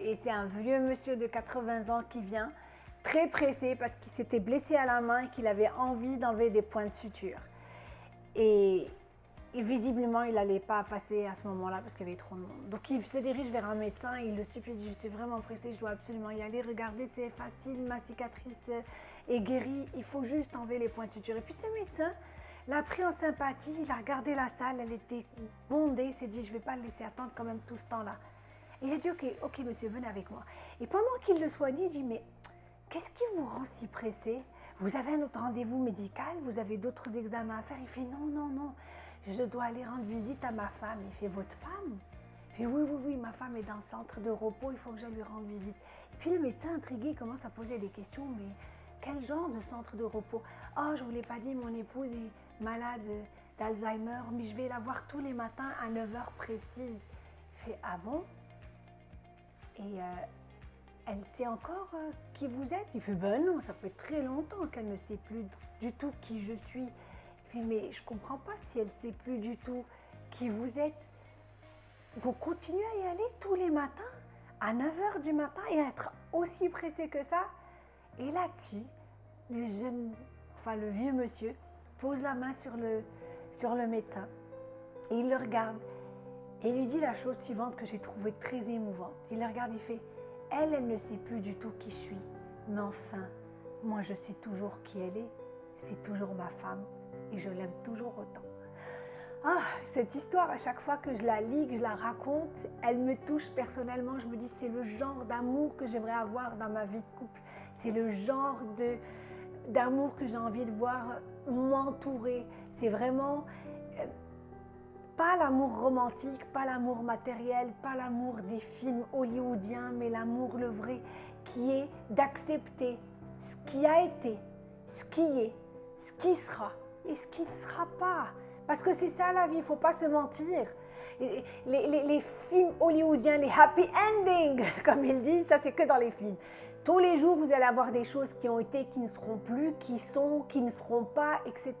Et c'est un vieux monsieur de 80 ans qui vient, très pressé parce qu'il s'était blessé à la main et qu'il avait envie d'enlever des points de suture. Et, visiblement, il n'allait pas passer à ce moment-là parce qu'il y avait trop de monde. Donc il se dirige vers un médecin, il le supplie, je suis vraiment pressé, je dois absolument y aller, regardez, c'est facile, ma cicatrice est guérie, il faut juste enlever les points de suture. Et puis ce médecin l'a pris en sympathie, il a regardé la salle, elle était bondée, il s'est dit, je ne vais pas le laisser attendre quand même tout ce temps-là. Il a dit, ok, ok monsieur, venez avec moi. Et pendant qu'il le soignait, il dit, mais qu'est-ce qui vous rend si pressé? Vous avez un autre rendez-vous médical? Vous avez d'autres examens à faire? Il fait, non, non, non, je dois aller rendre visite à ma femme. Il fait, votre femme? Il fait, oui, oui, oui, ma femme est dans le centre de repos, il faut que j'aille lui rendre visite. Et puis le médecin intrigué commence à poser des questions, mais quel genre de centre de repos? Oh, je ne vous l'ai pas dit, mon épouse est malade d'Alzheimer, mais je vais la voir tous les matins à 9h précises. Il fait, ah bon? Et euh, elle sait encore euh, qui vous êtes Il fait, ben non, ça fait très longtemps qu'elle ne sait plus du tout qui je suis. Il fait, mais je ne comprends pas si elle ne sait plus du tout qui vous êtes. Vous continuez à y aller tous les matins, à 9h du matin, et à être aussi pressé que ça Et là-dessus, le vieux monsieur, pose la main sur le, sur le médecin, et il le regarde, et lui dit la chose suivante que j'ai trouvée très émouvante. Il le regarde, il fait elle, elle ne sait plus du tout qui je suis. Mais enfin, moi je sais toujours qui elle est. C'est toujours ma femme et je l'aime toujours autant. Ah, cette histoire, à chaque fois que je la lis, que je la raconte, elle me touche personnellement. Je me dis, c'est le genre d'amour que j'aimerais avoir dans ma vie de couple. C'est le genre d'amour que j'ai envie de voir m'entourer. C'est vraiment pas l'amour romantique, pas l'amour matériel, pas l'amour des films hollywoodiens, mais l'amour le vrai, qui est d'accepter ce qui a été, ce qui est, ce qui sera et ce qui ne sera pas. Parce que c'est ça la vie, il ne faut pas se mentir. Les, les, films hollywoodiens, les happy endings, comme ils disent, ça c'est que dans les films. Tous les jours, vous allez avoir des choses qui ont été, qui ne seront plus, qui sont, qui ne seront pas, etc.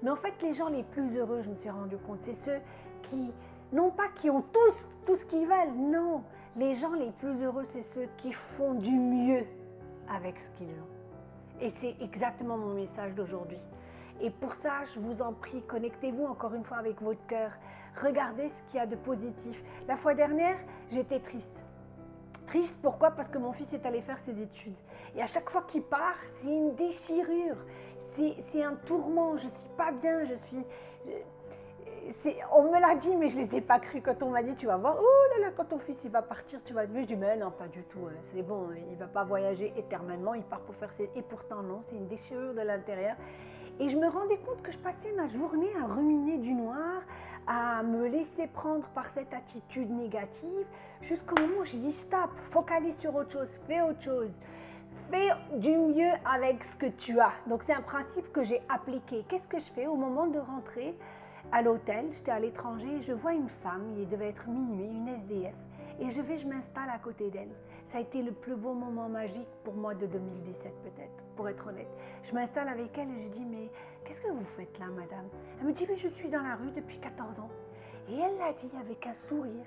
Mais en fait, les gens les plus heureux, je me suis rendu compte, c'est ceux qui, non pas qui ont tous tout ce qu'ils veulent, non. Les gens les plus heureux, c'est ceux qui font du mieux avec ce qu'ils ont. Et c'est exactement mon message d'aujourd'hui. Et pour ça, je vous en prie, connectez-vous encore une fois avec votre cœur. Regardez ce qu'il y a de positif. La fois dernière, j'étais triste. Triste, pourquoi? Parce que mon fils est allé faire ses études. Et à chaque fois qu'il part, c'est une déchirure c'est un tourment, je ne suis pas bien, je suis... on me l'a dit, mais je ne les ai pas cru quand on m'a dit, tu vas voir, oh là là, quand ton fils il va partir, tu vas. Je dis, mais non, pas du tout, hein. c'est bon, il ne va pas voyager éternellement, il part pour faire ses... Et pourtant non, c'est une déchirure de l'intérieur. Et je me rendais compte que je passais ma journée à ruminer du noir, à me laisser prendre par cette attitude négative, jusqu'au moment où je dis stop, focalise sur autre chose, fais autre chose fais du mieux avec ce que tu as. Donc c'est un principe que j'ai appliqué. Qu'est-ce que je fais au moment de rentrer à l'hôtel J'étais à l'étranger, je vois une femme, il devait être minuit, une SDF, et je vais, je m'installe à côté d'elle. Ça a été le plus beau moment magique pour moi de 2017 peut-être, pour être honnête. Je m'installe avec elle et je dis, mais qu'est-ce que vous faites là, madame? Elle me dit, mais je suis dans la rue depuis 14 ans. Et elle l'a dit avec un sourire.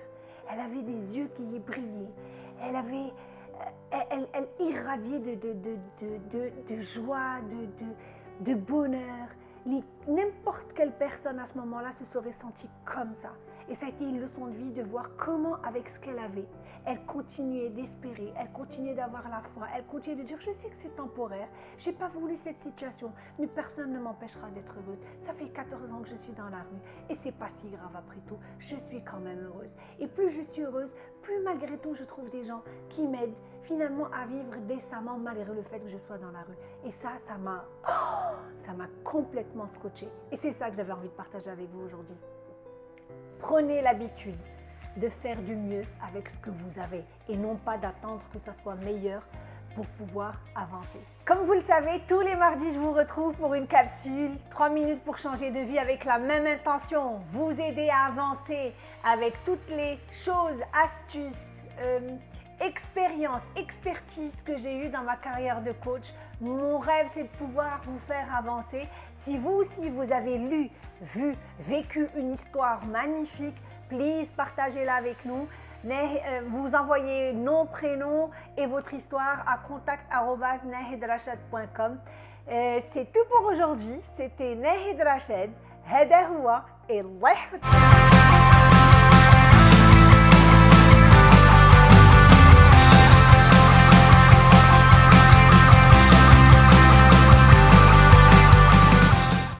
Elle avait des yeux qui y brillaient. Elle avait elle, irradiait de, joie, de, bonheur. N'importe quelle personne à ce moment-là se serait sentie comme ça. Et ça a été une leçon de vie de voir comment, avec ce qu'elle avait, elle continuait d'espérer, elle continuait d'avoir la foi, elle continuait de dire Je sais que c'est temporaire, je n'ai pas voulu cette situation, mais personne ne m'empêchera d'être heureuse. Ça fait 14 ans que je suis dans la rue et c'est pas si grave après tout, je suis quand même heureuse. Et plus je suis heureuse, plus malgré tout je trouve des gens qui m'aident finalement à vivre décemment malgré le fait que je sois dans la rue. Et ça, ça m'a oh, ça m'a complètement scotché. Et c'est ça que j'avais envie de partager avec vous aujourd'hui. Prenez l'habitude de faire du mieux avec ce que vous avez et non pas d'attendre que ça soit meilleur pour pouvoir avancer. Comme vous le savez, tous les mardis, je vous retrouve pour une capsule 3 minutes pour changer de vie avec la même intention, vous aider à avancer avec toutes les choses, astuces, euh, expérience, expertise que j'ai eue dans ma carrière de coach. Mon rêve, c'est de pouvoir vous faire avancer. Si vous aussi, vous avez lu, vu, vécu une histoire magnifique, please, partagez-la avec nous. Euh, vous envoyez nom, prénom et votre histoire à contact.nehedrashed.com. Euh, c'est tout pour aujourd'hui. C'était Nehedrashed, Hederwa et Lehfet.